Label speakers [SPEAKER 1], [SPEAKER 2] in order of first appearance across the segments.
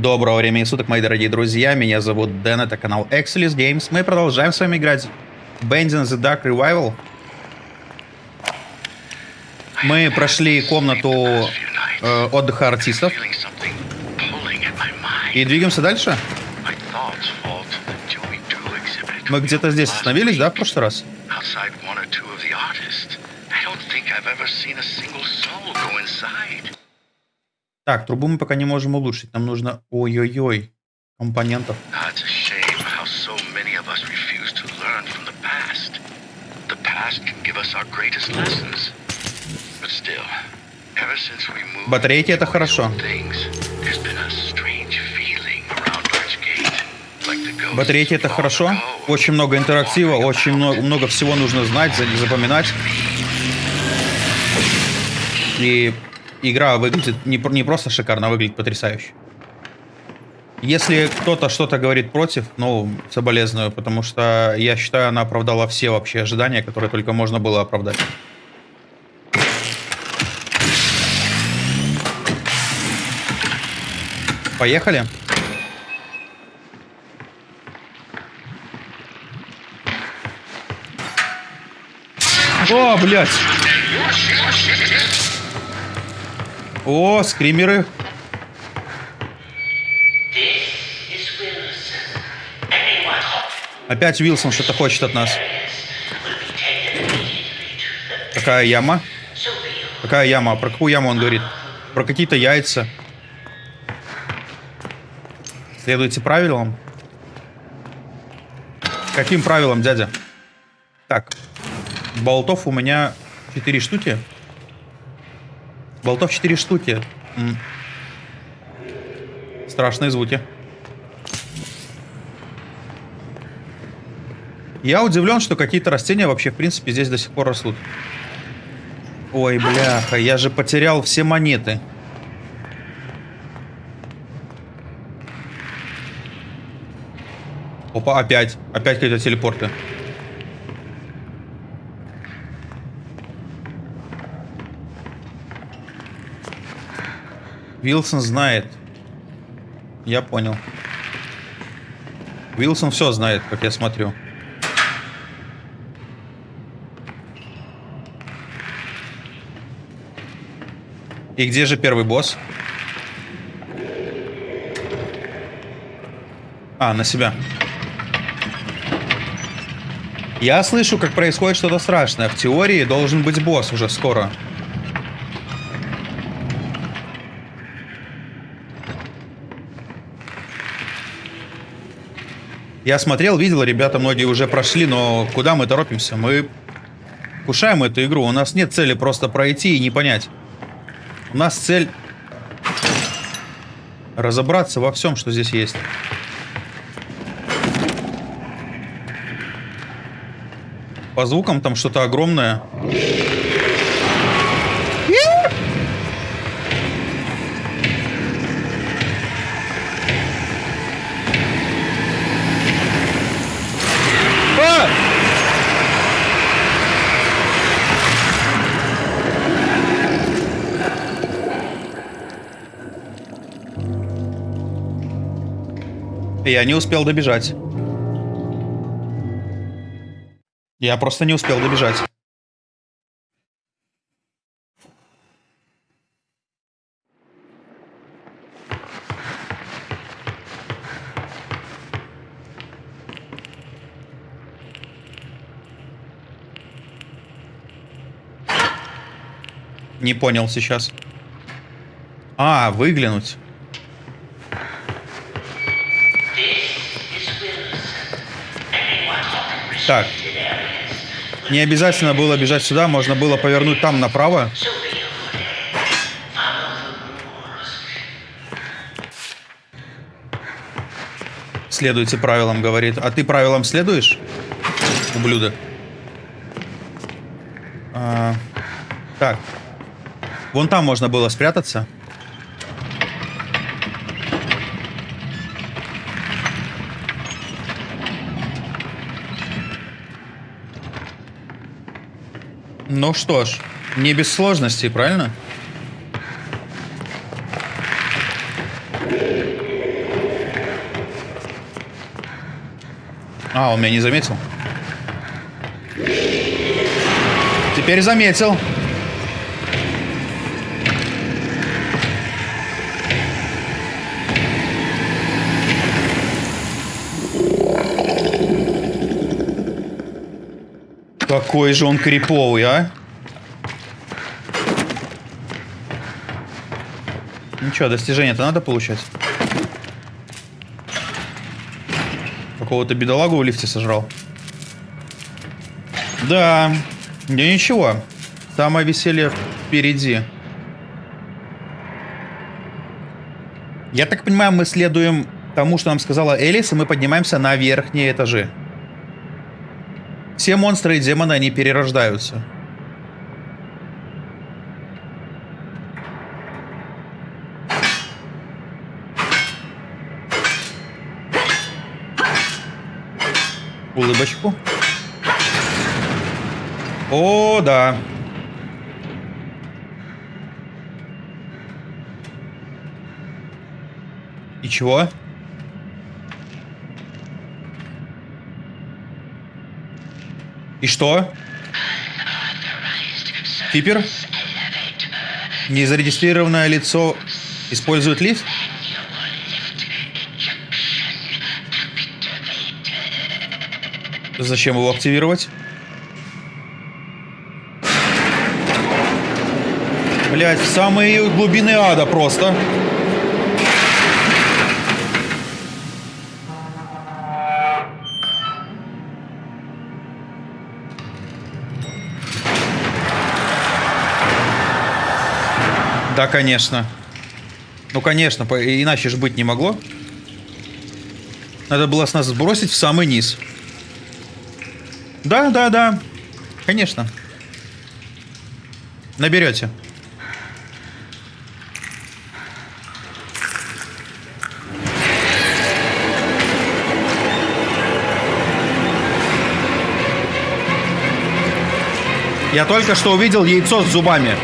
[SPEAKER 1] Доброго времени суток, мои дорогие друзья. Меня зовут Дэн, это канал Excelis Games. Мы продолжаем с вами играть Bending the Dark Revival. Мы прошли комнату э, отдыха артистов и двигаемся дальше. Мы где-то здесь остановились, да, в прошлый раз? Так, трубу мы пока не можем улучшить. Нам нужно... Ой-ой-ой. Компонентов. Батарейки это хорошо. Батарейки это хорошо. Очень много интерактива, очень много, много всего нужно знать, запоминать. И игра выглядит не, не просто шикарно, а выглядит потрясающе. Если кто-то что-то говорит против, ну, соболезную, потому что я считаю, она оправдала все вообще ожидания, которые только можно было оправдать. Поехали. О, блядь. О, скримеры. Опять Вилсон что-то хочет от нас. Какая яма? Какая яма? Про какую яму он говорит? Про какие-то яйца. Следуйте правилам. Каким правилам, дядя? Так. Болтов у меня 4 штуки. Болтов 4 штуки. М Страшные звуки. Я удивлен, что какие-то растения вообще, в принципе, здесь до сих пор растут. Ой, бляха, я же потерял все монеты. Опа, опять. Опять какие-то телепорты. Вилсон знает. Я понял. Вилсон все знает, как я смотрю. И где же первый босс? А, на себя. Я слышу, как происходит что-то страшное. В теории должен быть босс уже скоро. Я смотрел, видел, ребята многие уже прошли, но куда мы торопимся? Мы кушаем эту игру. У нас нет цели просто пройти и не понять. У нас цель разобраться во всем, что здесь есть. По звукам там что-то огромное. Я не успел добежать. Я просто не успел добежать. Не понял сейчас. А, выглянуть. Так. Не обязательно было бежать сюда, можно было повернуть там направо. Следуйте правилам, говорит. А ты правилам следуешь, ублюдок? А, так. Вон там можно было спрятаться. Ну что ж, не без сложностей, правильно? А, он меня не заметил? Теперь заметил. Какой же он криповый, а? Ничего, достижение-то надо получать. Какого-то бедолагу в лифте сожрал. Да, да ничего. Самое веселье впереди. Я так понимаю, мы следуем тому, что нам сказала Элис, и мы поднимаемся на верхние этажи. Все монстры и демоны, они перерождаются. Улыбочку. О, да. И чего? И что? Кипер? Незарегистрированное лицо использует лифт? Зачем его активировать? Блять, в самые глубины ада просто. Да, конечно. Ну, конечно, иначе же быть не могло. Надо было с нас сбросить в самый низ. Да, да, да. Конечно. Наберете. Я только что увидел яйцо с зубами.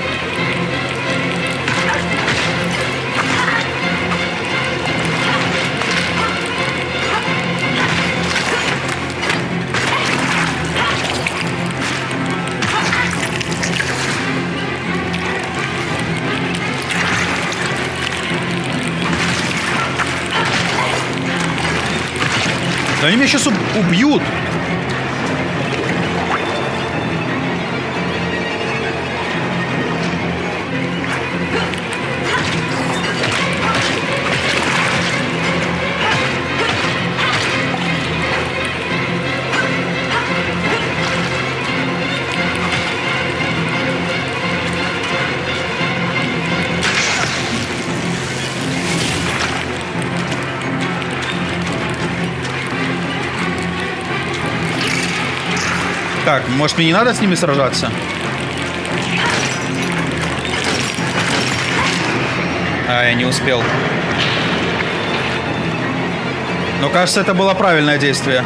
[SPEAKER 1] Они меня сейчас убьют. Может мне не надо с ними сражаться? А, я не успел. Но кажется, это было правильное действие.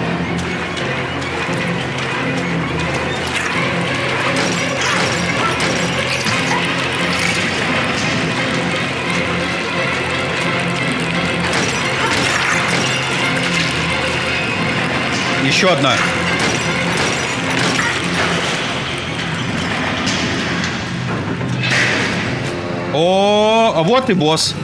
[SPEAKER 1] Еще одна. О, а вот и босс.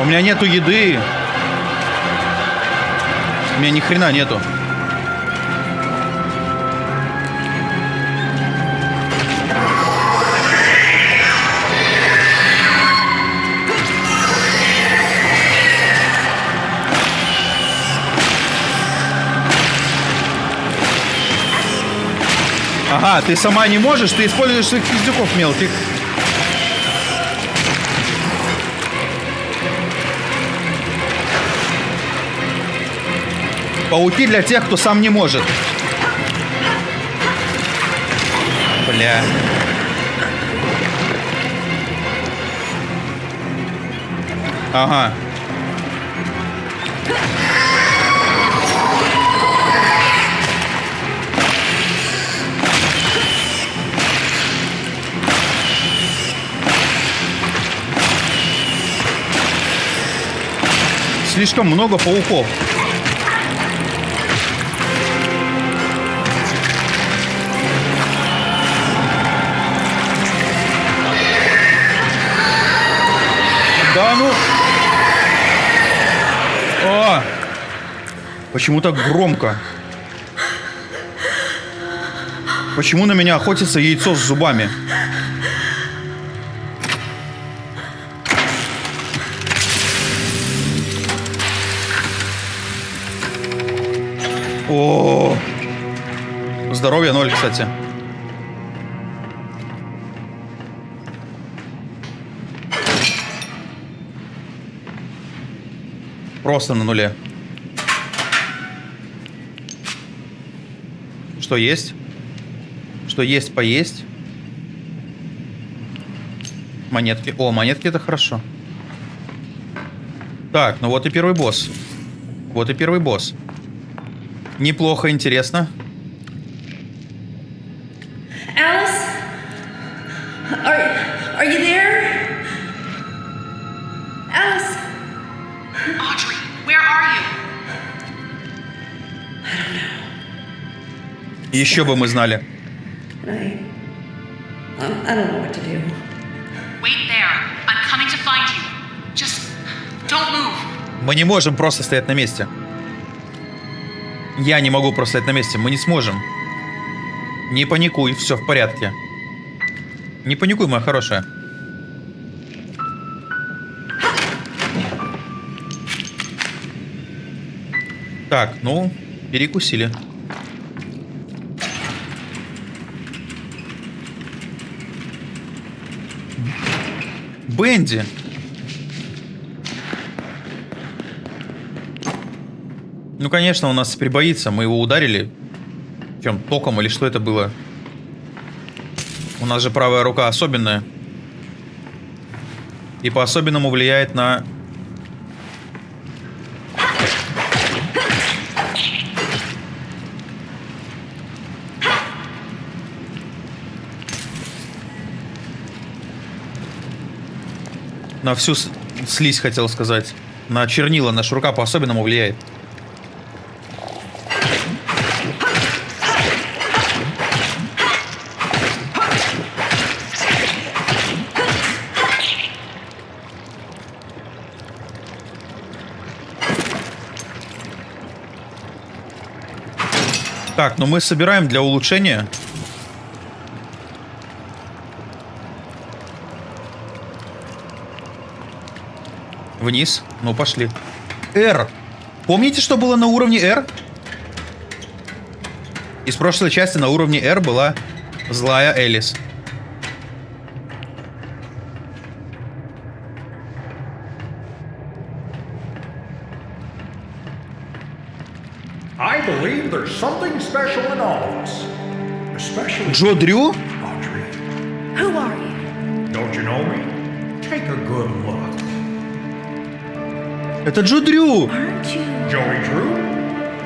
[SPEAKER 1] У меня нету еды. У меня ни хрена нету. Ага, ты сама не можешь, ты используешь своих пиздюков мелких. Пауки для тех, кто сам не может. Бля. Ага. Слишком много пауков. Да ну... О! Почему так громко? Почему на меня охотится яйцо с зубами? О, здоровье ноль, кстати. Просто на нуле. Что есть? Что есть, поесть? Монетки. О, монетки это хорошо. Так, ну вот и первый босс. Вот и первый босс. Неплохо, интересно.
[SPEAKER 2] Alice? Are, are you there? Alice?
[SPEAKER 3] Audrey, where are you?
[SPEAKER 1] Еще бы мы знали.
[SPEAKER 2] I, um, I don't know what to do.
[SPEAKER 3] Wait there. I'm coming to find you. Just don't move.
[SPEAKER 1] Мы не можем просто стоять на месте. Я не могу просто стоять на месте. Мы не сможем. Не паникуй, все в порядке. Не паникуй, моя хорошая. Так, ну, перекусили. Бенди! Ну, конечно, он нас теперь боится. Мы его ударили. Чем, током или что это было? У нас же правая рука особенная. И по-особенному влияет на... На всю слизь, хотел сказать. На чернила наша рука по-особенному влияет. Так, ну мы собираем для улучшения. Вниз. Ну, пошли. R. Помните, что было на уровне R? Из прошлой части на уровне R была злая Элис.
[SPEAKER 4] I believe there's something special in all of us. Especially
[SPEAKER 1] Джо Дрю?
[SPEAKER 4] Audrey.
[SPEAKER 2] Who are you?
[SPEAKER 4] Don't you know me? Take a good look.
[SPEAKER 1] Это Джо Дрю!
[SPEAKER 2] Aren't you?
[SPEAKER 4] Joey Drew?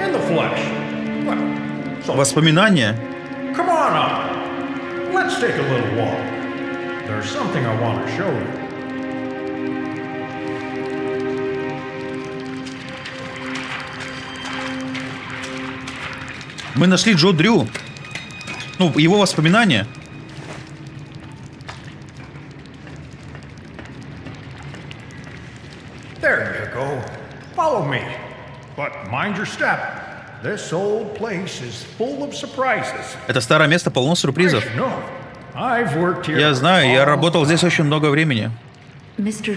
[SPEAKER 4] In the flesh. Well, so
[SPEAKER 1] Воспоминания.
[SPEAKER 4] come on up. Let's take a little walk. There's something I want to show you.
[SPEAKER 1] Мы нашли Джо Дрю. Ну, его воспоминания.
[SPEAKER 4] There you go. Follow me. But mind your step. This old place is full of surprises.
[SPEAKER 1] Это старое место полно сюрпризов. Я знаю, я работал здесь очень много времени. Мистер.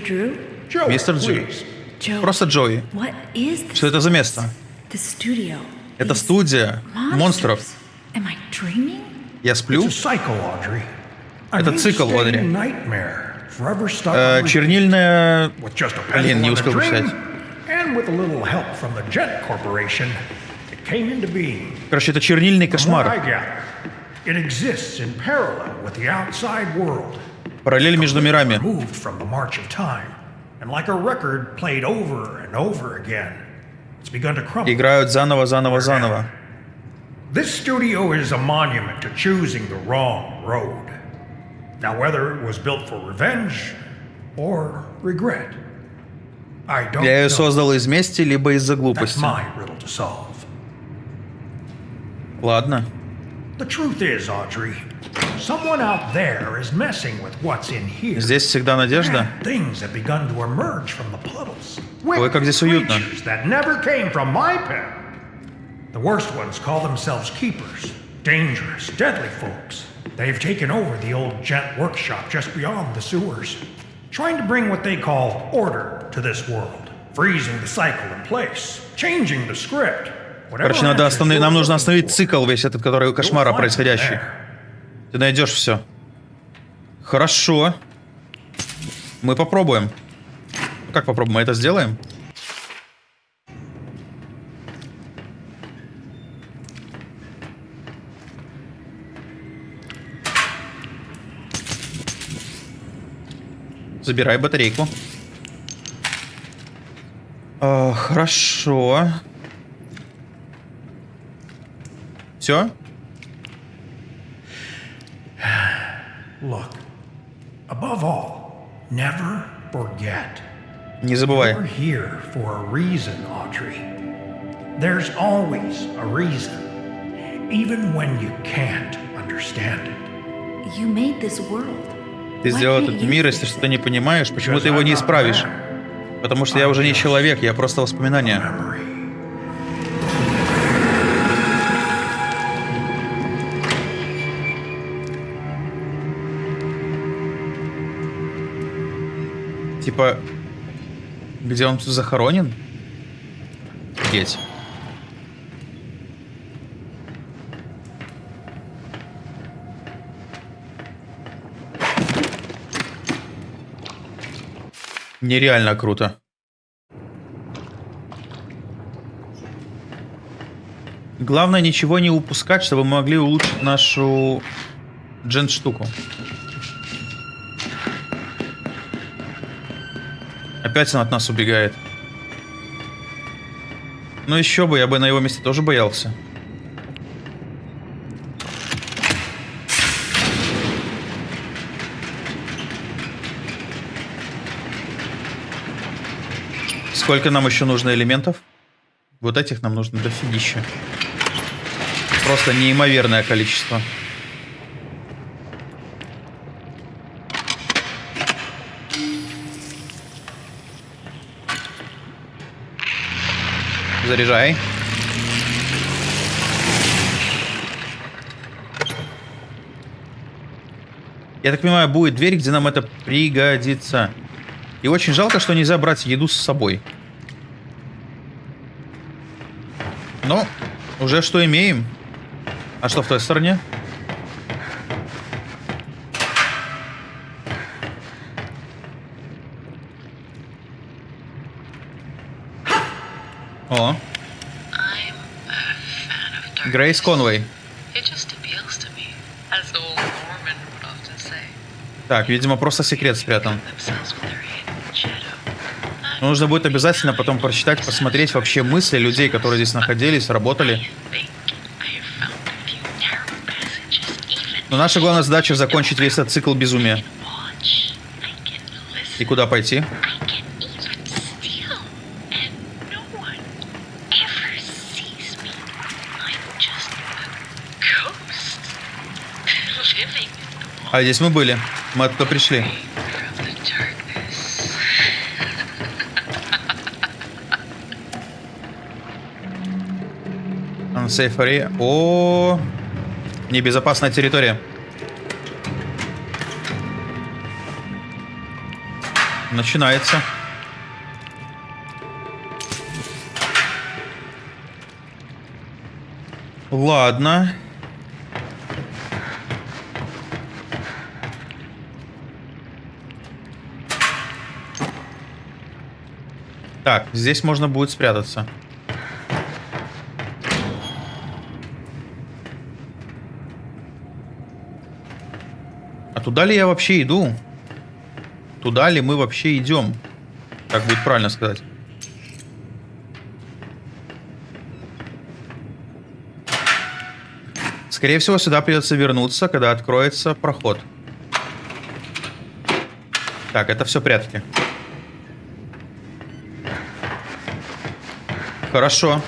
[SPEAKER 2] Joe.
[SPEAKER 1] Просто Джои. Что это за место?
[SPEAKER 2] The studio.
[SPEAKER 1] Это студия монстров. Я сплю? Это цикл, Одри. Э, чернильная... Блин, не успел
[SPEAKER 4] being.
[SPEAKER 1] Короче, это чернильный кошмар. Параллель между мирами. Играют заново, заново, заново.
[SPEAKER 4] This studio is a monument to choosing the wrong road. Now, whether it was built for revenge or regret, I don't
[SPEAKER 1] Я ее
[SPEAKER 4] know.
[SPEAKER 1] создал из мести, либо из-за
[SPEAKER 4] That's
[SPEAKER 1] глупости.
[SPEAKER 4] my riddle to solve.
[SPEAKER 1] Ладно.
[SPEAKER 4] The truth is, Audrey, someone out there is messing with what's in here.
[SPEAKER 1] Здесь всегда надежда.
[SPEAKER 4] Things have begun to emerge from the puddles.
[SPEAKER 1] Ой, как здесь уютно.
[SPEAKER 4] The worst ones call themselves keepers. Dangerous, deadly folks. They've taken over the old gent workshop just beyond the sewers, trying to bring what they call order to this world, freezing the cycle in place, changing the script.
[SPEAKER 1] Короче, надо остановить, нам нужно остановить цикл весь этот, который кошмара происходящий. Ты найдешь все. Хорошо. Мы попробуем. Как попробуем? Это сделаем? Забирай батарейку. А, хорошо. Все?
[SPEAKER 4] Look, above all, never forget.
[SPEAKER 1] Не забывай.
[SPEAKER 4] We're here for a reason, Audrey. There's always a reason, even when you can't understand it.
[SPEAKER 2] You made this world.
[SPEAKER 1] Ты сделал этот
[SPEAKER 2] you
[SPEAKER 1] мир, если что-то не понимаешь, почему ты его не исправишь? Потому что я уже не человек, я просто воспоминание. Типа, где он тут захоронен? Офигеть. Нереально круто. Главное ничего не упускать, чтобы мы могли улучшить нашу джен-штуку. Опять он от нас убегает. Ну еще бы, я бы на его месте тоже боялся. Сколько нам еще нужно элементов? Вот этих нам нужно дофигища. Просто неимоверное количество. Заряжай. Я так понимаю, будет дверь, где нам это пригодится. И очень жалко, что нельзя брать еду с собой. Но уже что имеем. А что в той стороне? О,
[SPEAKER 5] I'm a fan of darkness.
[SPEAKER 1] Грейс Конвей.
[SPEAKER 5] It just appeals to me, as old Norman would often say.
[SPEAKER 1] Так, видимо, просто секрет спрятан. Но нужно будет обязательно потом прочитать, посмотреть вообще мысли людей, которые здесь находились, работали. Но наша главная задача закончить весь этот цикл безумия. И куда пойти?
[SPEAKER 5] I can even steal. And no one ever sees me. I'm just a ghost. Living in the
[SPEAKER 1] Здесь мы были. Мы оттуда пришли. Unsafe area. О, небезопасная территория. Начинается. Ладно. Так, здесь можно будет спрятаться. А туда ли я вообще иду? Туда ли мы вообще идем? Так будет правильно сказать. Скорее всего, сюда придется вернуться, когда откроется проход. Так, это все прятки. Хорошо.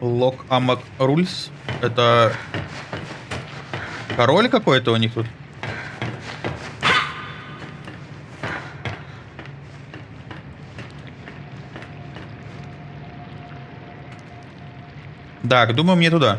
[SPEAKER 1] Лок Амак Рульс. Это король какой-то у них тут? Так, думаю, мне туда.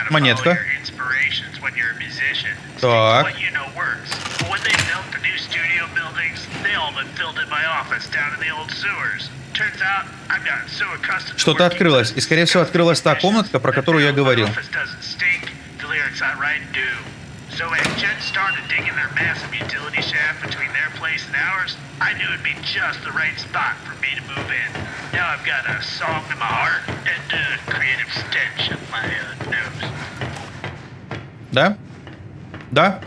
[SPEAKER 4] accustomed to
[SPEAKER 1] Что-то открылось. И, скорее всего, открылась та комнатка, про которую я говорил.
[SPEAKER 4] my office doesn't stink, the lyrics I write do. So when Jen their massive utility shaft between their place and ours, I knew it'd be just the right spot for me to move in. Now I've got a song in my heart and a creative stench up my uh, nose.
[SPEAKER 1] Да? Да?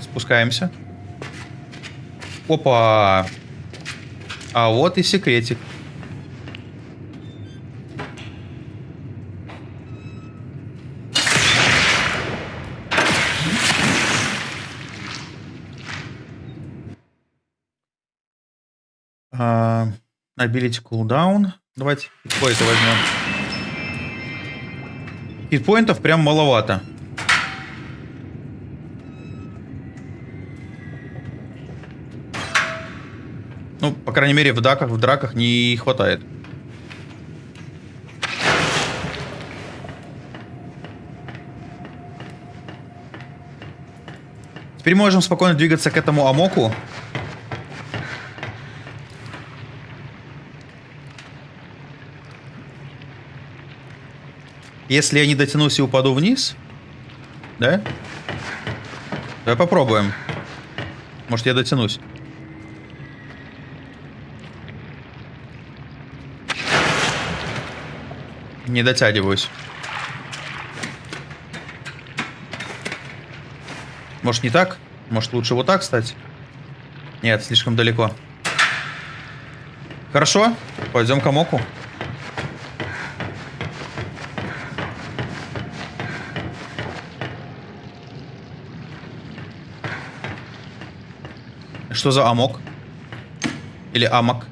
[SPEAKER 1] Спускаемся. Опа! А вот и секретик. А, Ability cooldown. Давайте какой-то возьмем. Хитпоинтов прям маловато. Ну, по крайней мере, в драках, в драках не хватает. Теперь можем спокойно двигаться к этому амоку. Если я не дотянусь и упаду вниз, да? Давай попробуем. Может, я дотянусь. Не дотягиваюсь. Может, не так? Может, лучше вот так стать? Нет, слишком далеко. Хорошо, пойдем к Амоку. Что за амок? Или амок?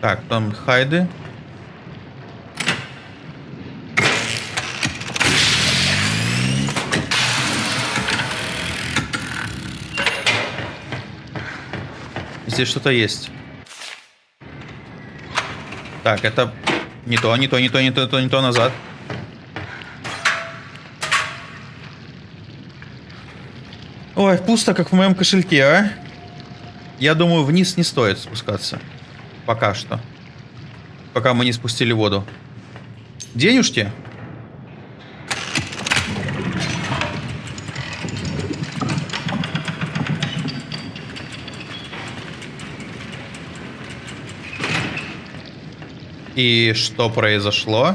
[SPEAKER 1] Так, там хайды. Здесь что-то есть. Так, это не то, не то, не то, не то, не то, не то назад. Ой, пусто, как в моем кошельке, а? Я думаю, вниз не стоит спускаться. Пока что. Пока мы не спустили воду. Денежки? И что произошло?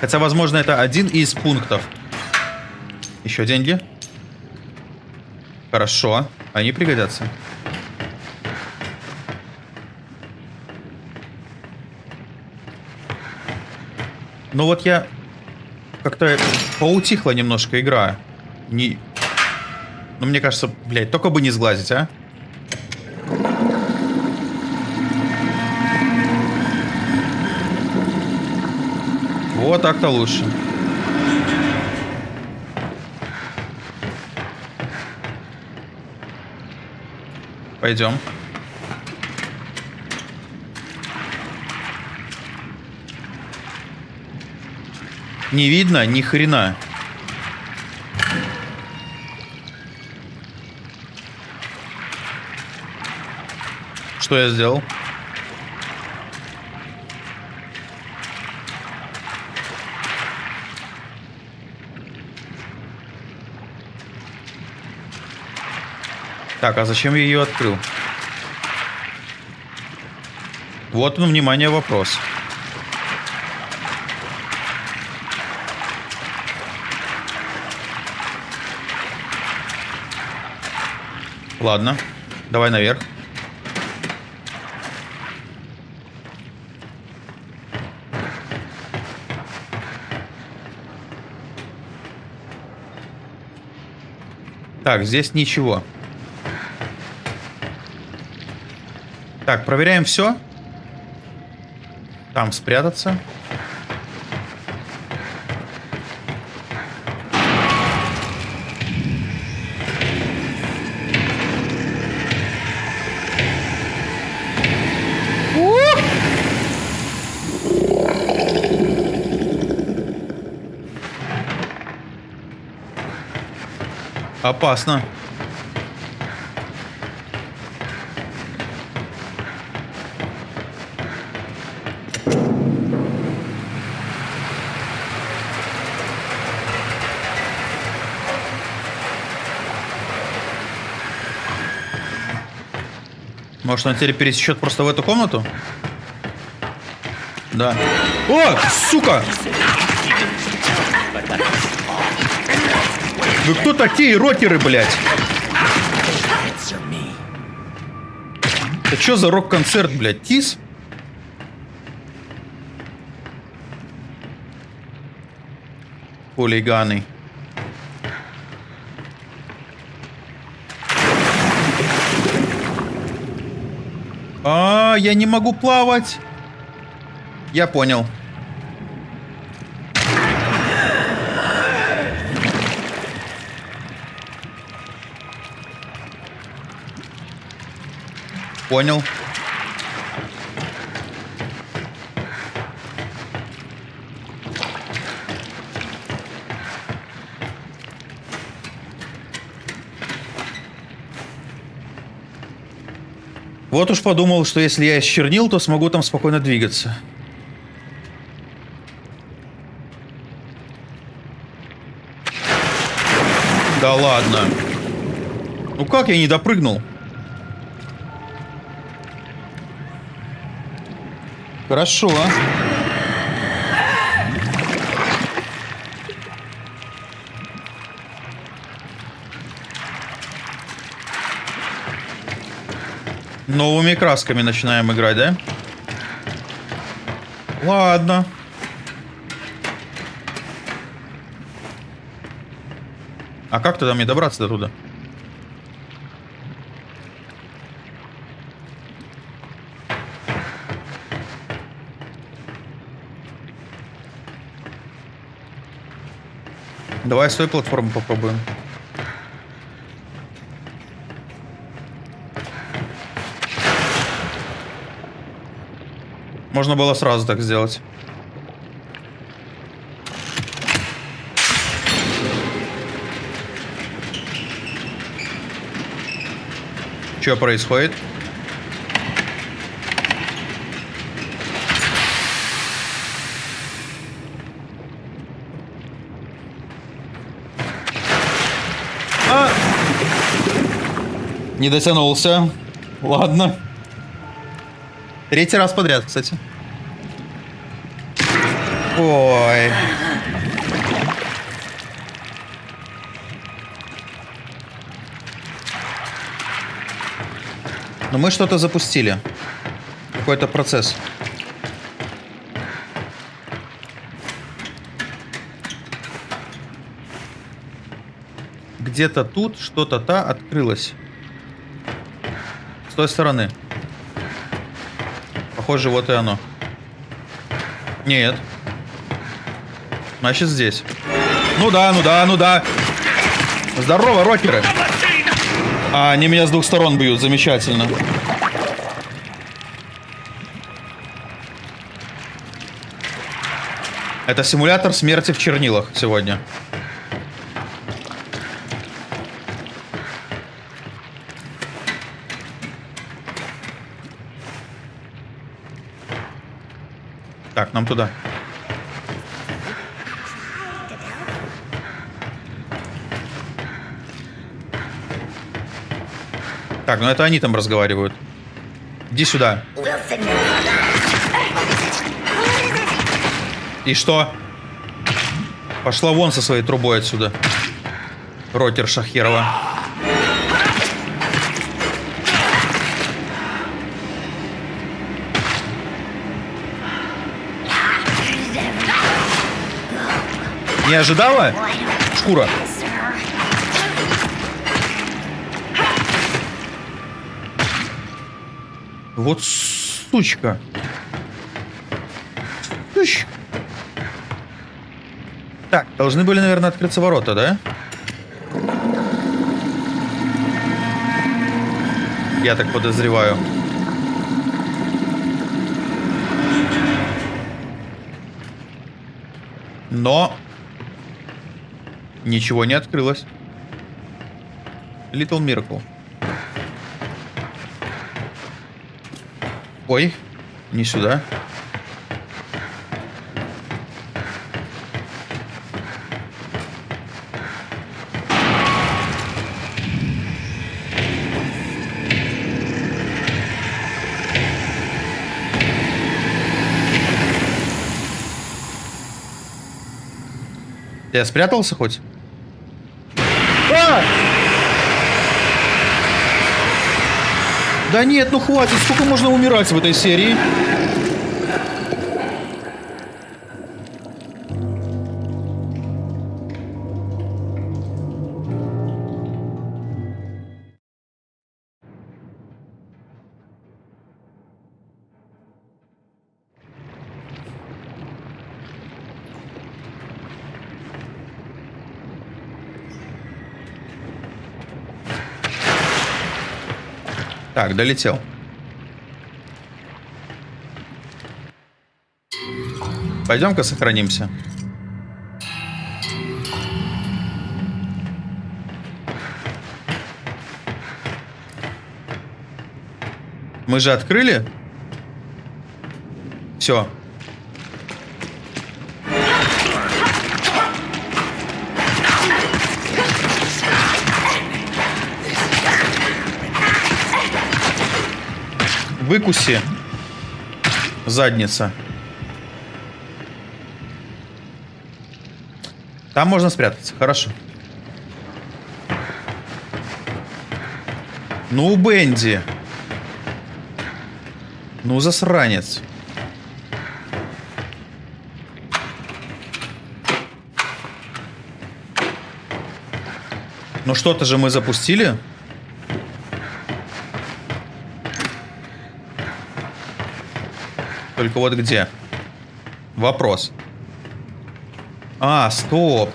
[SPEAKER 1] Хотя, возможно, это один из пунктов. Еще деньги? Хорошо. Они пригодятся. Ну вот я... Как-то поутихла немножко игра. Не... Ну, мне кажется, блядь, только бы не сглазить, а? Вот так-то лучше. Пойдем. Не видно ни хрена. Что я сделал? Так, а зачем я ее открыл? Вот он, внимание, вопрос. Ладно, давай наверх. Так, здесь ничего. Так, проверяем все. Там спрятаться. Опасно. Может, он теперь пересечет просто в эту комнату? Да. О, сука! Вы кто такие рокеры, блядь? Это что за рок-концерт, блядь? Тис? Хулиганы. А, я не могу плавать. Я понял. Понял. Вот уж подумал, что если я исчернил, то смогу там спокойно двигаться. Да ладно. Ну как я не допрыгнул? Хорошо. Новыми красками начинаем играть, да? Ладно. А как тогда мне добраться до туда? Давай с той платформы попробуем. Можно было сразу так сделать. Что происходит? А! Не дотянулся. Ладно. Третий раз подряд, кстати. Ой. Но мы что-то запустили. Какой-то процесс. Где-то тут что-то-то открылось. С той стороны. Похоже, вот и оно. Нет. Значит, здесь. Ну да, ну да, ну да. Здорово, рокеры. А, они меня с двух сторон бьют, замечательно. Это симулятор смерти в чернилах сегодня. Нам туда. Так, ну это они там разговаривают. Иди сюда. И что? Пошла вон со своей трубой отсюда. Ротер Шахерова. Не ожидала? Шкура. Вот сучка. Сучка. Так, должны были, наверное, открыться ворота, да? Я так подозреваю. Но ничего не открылось. Little Miracle. Ой, не сюда. Я спрятался хоть? Да нет, ну хватит, сколько можно умирать в этой серии? Так, долетел. Пойдем-ка сохранимся. Мы же открыли? Все. Выкуси. Задница. Там можно спрятаться. Хорошо. Ну, Бенди. Ну, засранец. Ну, что-то же мы запустили. Только вот где? Вопрос. А, стоп.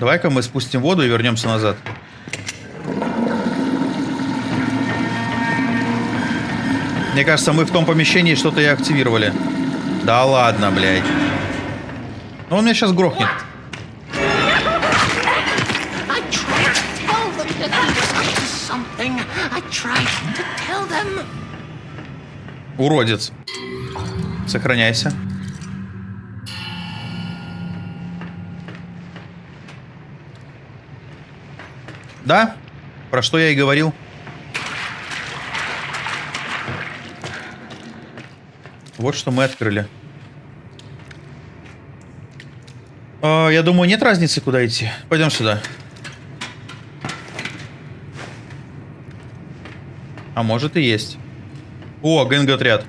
[SPEAKER 1] Давай-ка мы спустим воду и вернемся назад. Мне кажется, мы в том помещении что-то и активировали. Да ладно, блядь. Ну он меня сейчас грохнет. Уродец. Сохраняйся. Да? Про что я и говорил. Вот что мы открыли. А, я думаю, нет разницы, куда идти. Пойдем сюда. А может и есть. О, гэнг-отряд.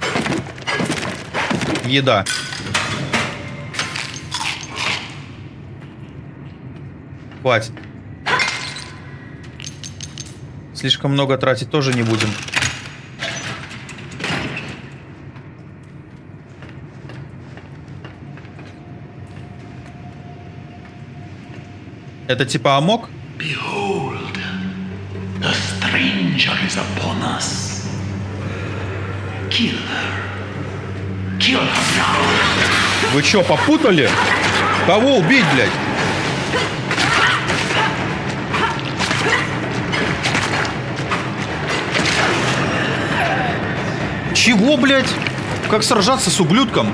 [SPEAKER 1] Еда. Хватит. Слишком много тратить тоже не будем. Это типа амок? Вы чё, попутали? Кого убить, блядь? Чего, блядь? Как сражаться с ублюдком?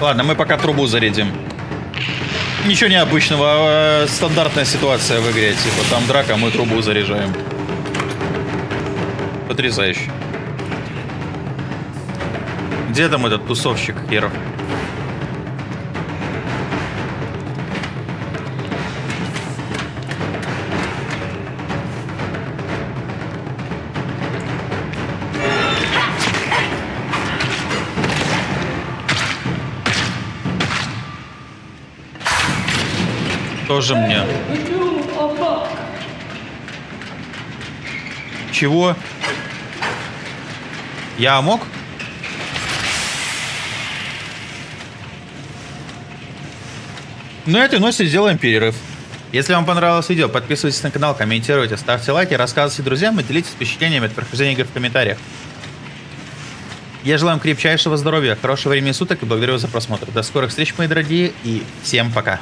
[SPEAKER 1] Ладно, мы пока трубу зарядим. Ничего необычного, а, стандартная ситуация в игре. Типа там драка, мы трубу заряжаем. Потрясающе. Где там этот тусовщик херов? Тоже мне. Чего? Я мог? На этой носе сделаем перерыв. Если вам понравилось видео, подписывайтесь на канал, комментируйте, ставьте лайки, рассказывайте друзьям и делитесь впечатлениями от прохождения игры в комментариях. Я желаю вам крепчайшего здоровья, хорошего времени суток и благодарю за просмотр. До скорых встреч, мои дорогие, и всем пока.